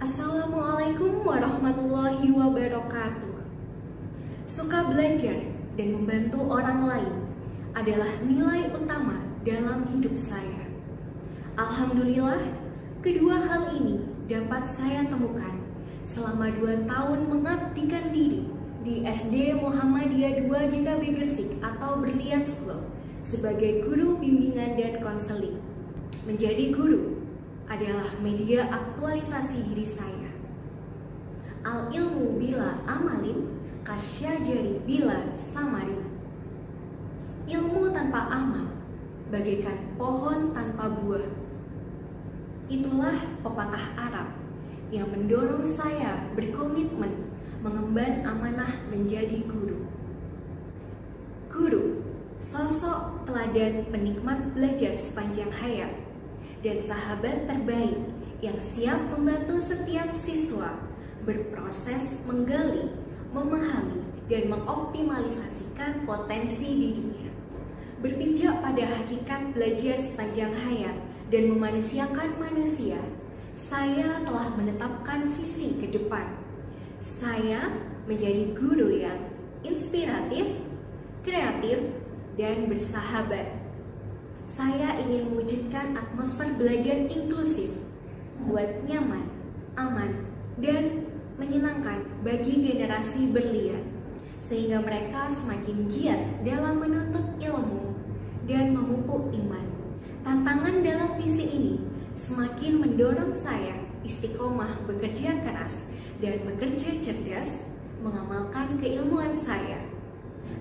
Assalamualaikum warahmatullahi wabarakatuh. Suka belajar dan membantu orang lain adalah nilai utama dalam hidup saya. Alhamdulillah, kedua hal ini dapat saya temukan selama dua tahun mengabdikan diri di SD Muhammadiyah 2 GKB Gresik atau Berlian School sebagai guru bimbingan dan konseling. Menjadi guru adalah media aktualisasi diri saya. Al ilmu bila amalin, kasyajari bila samarin. Ilmu tanpa amal, bagaikan pohon tanpa buah. Itulah pepatah Arab yang mendorong saya berkomitmen mengemban amanah menjadi guru. Guru, sosok teladan penikmat belajar sepanjang hayat dan sahabat terbaik yang siap membantu setiap siswa berproses menggali, memahami, dan mengoptimalisasikan potensi dirinya. Berpijak pada hakikat belajar sepanjang hayat dan memanusiakan manusia, saya telah menetapkan visi ke depan. Saya menjadi guru yang inspiratif, kreatif, dan bersahabat saya ingin mewujudkan atmosfer belajar inklusif, buat nyaman, aman, dan menyenangkan bagi generasi berlian, sehingga mereka semakin giat dalam menuntut ilmu dan memupuk iman. Tantangan dalam visi ini semakin mendorong saya istiqomah bekerja keras dan bekerja cerdas mengamalkan keilmuan saya,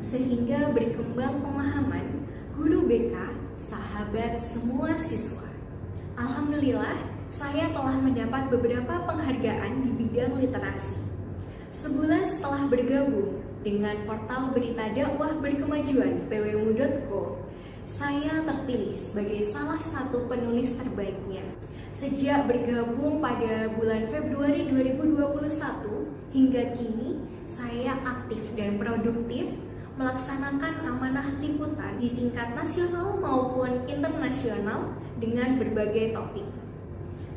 sehingga berkembang pemahaman guru BK sahabat semua siswa. Alhamdulillah, saya telah mendapat beberapa penghargaan di bidang literasi. Sebulan setelah bergabung dengan portal berita dakwah berkemajuan pwmu.co, saya terpilih sebagai salah satu penulis terbaiknya. Sejak bergabung pada bulan Februari 2021 hingga kini, saya aktif dan produktif melaksanakan amanah liputan di tingkat nasional maupun internasional dengan berbagai topik.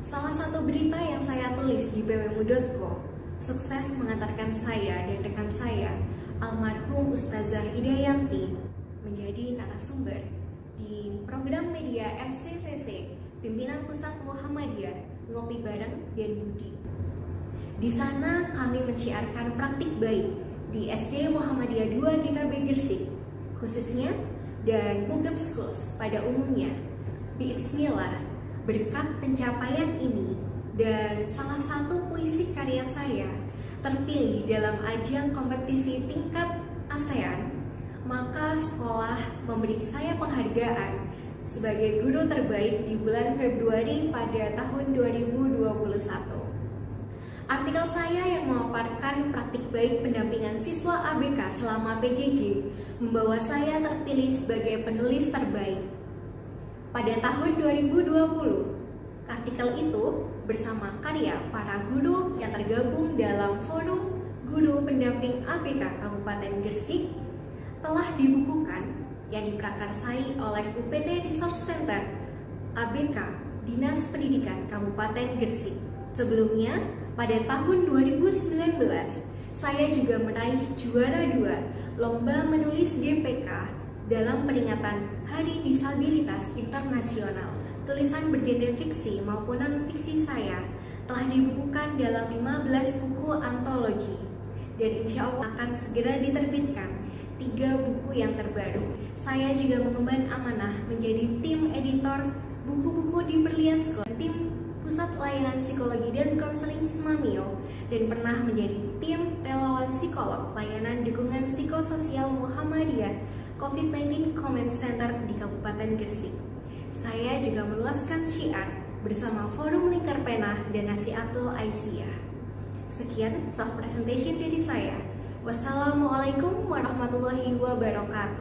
Salah satu berita yang saya tulis di pwmu.co sukses mengantarkan saya dan rekan saya, almarhum Ustazah Idayanti, menjadi narasumber di program media MCCC Pimpinan Pusat Muhammadiyah Ngopi Bareng dan Budi. Di sana kami menciarkan praktik baik di SD Muhammadiyah 2 GKB Gersik khususnya dan Mugab Schools pada umumnya. Bismillah, berkat pencapaian ini dan salah satu puisi karya saya terpilih dalam ajang kompetisi tingkat ASEAN, maka sekolah memberi saya penghargaan sebagai guru terbaik di bulan Februari pada tahun 2021. Artikel saya yang memaparkan praktik baik pendampingan siswa ABK selama PJJ membawa saya terpilih sebagai penulis terbaik. Pada tahun 2020, artikel itu bersama karya para guru yang tergabung dalam forum guru pendamping ABK Kabupaten Gresik telah dibukukan yang diprakarsai oleh UPT Resource Center ABK Dinas Pendidikan Kabupaten Gresik. Sebelumnya, pada tahun 2019, saya juga meraih juara dua Lomba Menulis DPK dalam peringatan Hari Disabilitas Internasional. Tulisan bergenre fiksi maupun non-fiksi saya telah dibukukan dalam 15 buku antologi dan insya Allah akan segera diterbitkan tiga buku yang terbaru. Saya juga mengemban amanah menjadi tim editor buku-buku di Berlian School. Tim Pusat Layanan Psikologi dan Konseling Semamio dan pernah menjadi tim relawan psikolog layanan dukungan psikososial Muhammadiyah COVID-19 Comment Center di Kabupaten Gresik. Saya juga meluaskan syiar bersama Forum Lingkar Pena dan Nasiatul Aisyah. Sekian soft presentation dari saya. Wassalamualaikum warahmatullahi wabarakatuh.